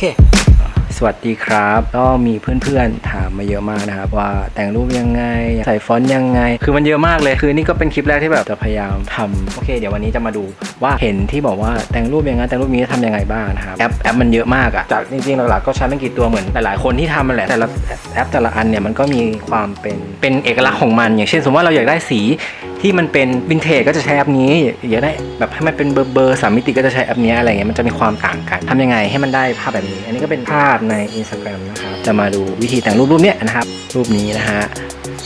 เค สวัสดีครับ ก็มีเพื่อนๆถามมาเยอะมากนะครับ ว่าแต่งรูปยังไง ใส่ฟอนต์ยังไง คือมันเยอะมากเลย คือนี่ก็เป็นคลิปแรกที่แบบจะพยายามทำโอเค เดี๋ยววันนี้จะมาดูว่าเห็นที่บอกว่าแต่งรูปยังไงแต่งรูปนี้ทำยังไงบ้างนะครับ แอปแอปมันเยอะมากอะจากจริงๆหลักๆก็ใช้ไม่กี่ตัวเหมือนหลายๆคนที่ทำมันแหละ แต่ละแอปแต่ละอันเนี่ยมันก็มีความเป็นเป็นเอกลักษณ์ของมัน อย่างเช่นสมมติว่าเราอยากได้สี ที่มันเป็นวินเทจก็จะใช้แอปนี้อยากได้แบบให้มันเป็นเบอร์เบอร์สามมิติก็จะใช้แอปนี้อะไรเงี้ยมันจะมีความต่างกันทำยังไงให้มันได้ภาพแบบนี้ อันนี้ก็เป็นภาพใน Instagram นะครับจะมาดูวิธีแต่งรูปรูปเนี้ยนะครับรูปนี้นะฮะ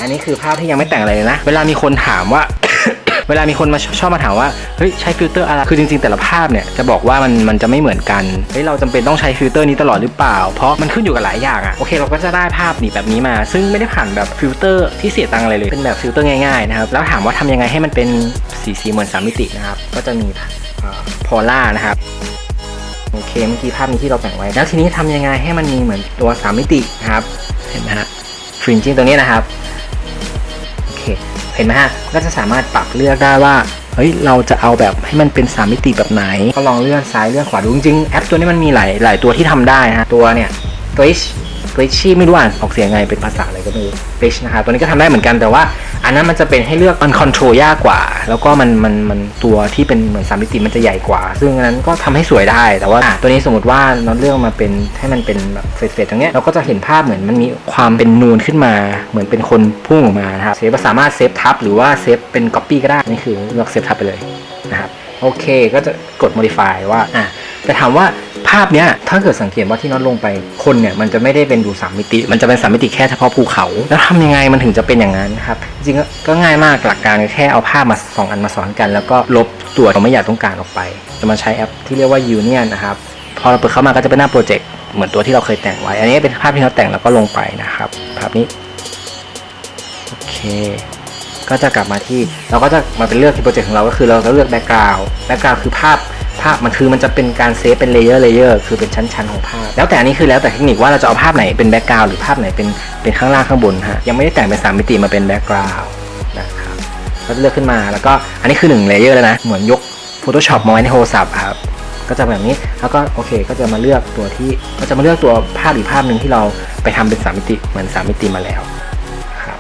อันนี้คือภาพที่ยังไม่แต่งอะไรเลยนะ เวลามีคนถามว่า เวลามีคนมาชอบมาถามว่าเฮ้ยใช้ฟิลเตอร์อะไรคือจริงๆ แต่ละภาพเนี่ยจะบอกว่ามันมันจะไม่เหมือนกันเฮ้ยเราจำเป็นต้องใช้ฟิลเตอร์นี้ตลอดหรือเปล่า เพราะมันขึ้นอยู่กับหลายอย่างอะโอเคเราก็จะได้ภาพนี่แบบนี้มา ซึ่งไม่ได้ผ่านแบบฟิลเตอร์ที่เสียตังค์อะไรเลยเป็นแบบฟิลเตอร์ง่ายๆนะครับแล้วถามว่าทำยังไงให้มันเป็นสีสีเหมือนสามมิตินะครับก็จะมีพอล่านะครับโอเคเมื่อกี้ภาพนี้ที่เราแต่งไว้ แล้วทีนี้ทำยังไงให้มันมีเหมือนตัว3มิตินะครับเห็นไหมฮะฟรินจิ้งตรงนี้นะครับ เห็นไหมฮะก็จะสามารถปรับเลือกได้ว่าเฮ้ยเราจะเอาแบบให้มันเป็น3มิติแบบไหน ก็ลองเลื่อนซ้ายเลื่อนขวาดูจริงๆแอปตัวนี้มันมีหลายหลายตัวที่ทำได้นะฮะตัวเนี่ย Glitch ไม่รู้อ่านออกเสียงไงเป็นภาษาอะไรก็ไม่รู้ Glitch นะครับตัวนี้ก็ทำได้เหมือนกันแต่ว่า อันนั้นมันจะเป็นให้เลือกมัน control ยากกว่า แล้วก็มันมันมันตัวที่เป็นเหมือนสามมิติมันจะใหญ่กว่า ซึ่งอันนั้นก็ทำให้สวยได้แต่ว่าตัวนี้สมมติว่าเราเลือกมาเป็นให้มันเป็นแบบ fade ๆตรงเนี้ยเราก็จะเห็นภาพเหมือนมันมีความเป็นนูนขึ้นมา เหมือนเป็นคนพุ่งออกมานะครับเซฟสามารถเซฟทับหรือว่าเซฟเป็นก๊อปปี้ก็ได้นี่คือเลือกเซฟทับไปเลยนะครับโอเคก็จะกด modify ว่าอะแต่ถามว่าภาพเนี้ยถ้าเกิดสังเกตว่าที่น็อตลงไปคนเนี่ยมันจะไม่ได้เป็นดูสามมิติ มันจะเป็นสามมิติแค่เฉพาะภูเขา แล้วทำยังไงมันถึงจะเป็นอย่างนั้นครับจริงก็ง่ายมากหลักการแค่เอาภาพมาสองอันมาซ้อนกัน แล้วก็ลบตัวเราไม่อยากต้องการออกไป จะมาใช้แอปที่เรียกว่า Union นะครับพอเราเปิดเข้ามาก็จะเป็นหน้าโปรเจกต์เหมือนตัวที่เราเคยแต่งไว้ อันนี้เป็นภาพที่เราแต่งแล้วก็ลงไปนะครับภาพนี้โอเคก็จะกลับมาที่เราก็จะมาเป็นเลือกที่โปรเจกต์ของเราก็คือเราก็เลือก background background คือภาพ ภาพมันคือมันจะเป็นการเซฟเป็น layer layer คือเป็นชั้นๆของภาพ แล้วแต่อันนี้คือแล้วแต่เทคนิคว่าเราจะเอาภาพไหนเป็น background หรือภาพไหนเป็นเป็นข้างล่างข้างบนฮะยังไม่ได้แต่งเป็นสามมิติมาเป็น background นะครับก็จะเลือกขึ้นมาแล้วก็อันนี้คือ1 layer แล้วนะเหมือนยก Photoshop มาไว้ในโทรศัพท์ครับก็จะแบบนี้แล้วก็โอเค ก็จะมาเลือกตัวที่ก็จะมาเลือกตัวภาพอีกภาพหนึ่งที่เราไปทำเป็นสามมิติเหมือนสามมิติมาแล้วครับ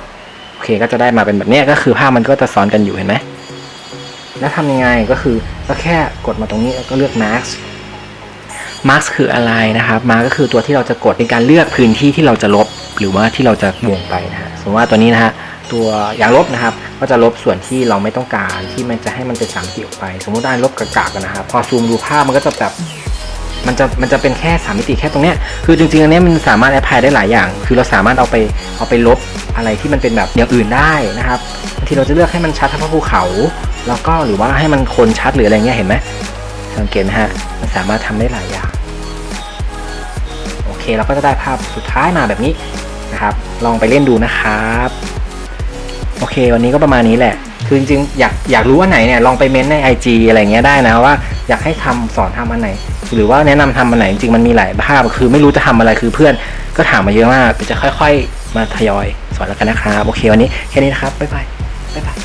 โอเคก็จะได้มาเป็นแบบนี้ก็คือภาพมันก็จะซ้อนกันอยู่เห็นไหม แล้วทำยังไงก็คือก็แค่กดมาตรงนี้แล้วก็เลือก mask mask คืออะไรนะครับ mask ก็คือตัวที่เราจะกดในการเลือกพื้นที่ที่เราจะลบ หรือว่าที่เราจะวงไปนะฮะสมมติว่าตัวนี้นะฮะตัวอย่างลบนะครับ ก็จะลบส่วนที่เราไม่ต้องการที่มันจะให้มันเป็นสามมิติออกไป สมมติได้ลบกากๆกันะครับ พอซูมดูภาพมันก็จะแบบมันจะมันจะเป็นแค่สามมิติแค่ตรงเนี้ยคือจริงๆอันนี้มันสามารถแอพพลายได้หลายอย่าง คือเราสามารถเอาไปเอาไปลบอะไรที่มันเป็นแบบอย่างอื่นได้นะครับบางทีเราจะเลือกให้มันชัดเฉพาะภูเขา แล้วก็หรือว่าให้มันคนชัดหรืออะไรเงี้ยเห็นไหมสังเกตนะฮะมันสามารถทำได้หลายอย่างโอเคเราก็จะได้ภาพสุดท้ายมาแบบนี้นะครับ ลองไปเล่นดูนะครับโอเค วันนี้ก็ประมาณนี้แหละ คือจริงๆอยากอยากรู้ว่าไหนเนี่ยลองไปเม้นใน IG อะไรเงี้ยได้นะว่าอยากให้ทำสอนทำอันไหน หรือว่าแนะนำทำอันไหนจริงๆมันมีหลายภาพคือไม่รู้จะทำอะไรคือเพื่อนก็ถามมาเยอะมากจะค่อย ๆ มาทยอยสอนแล้วกันนะครับ โอเค วันนี้แค่นี้นะครับบ๊ายบายบ๊ายบาย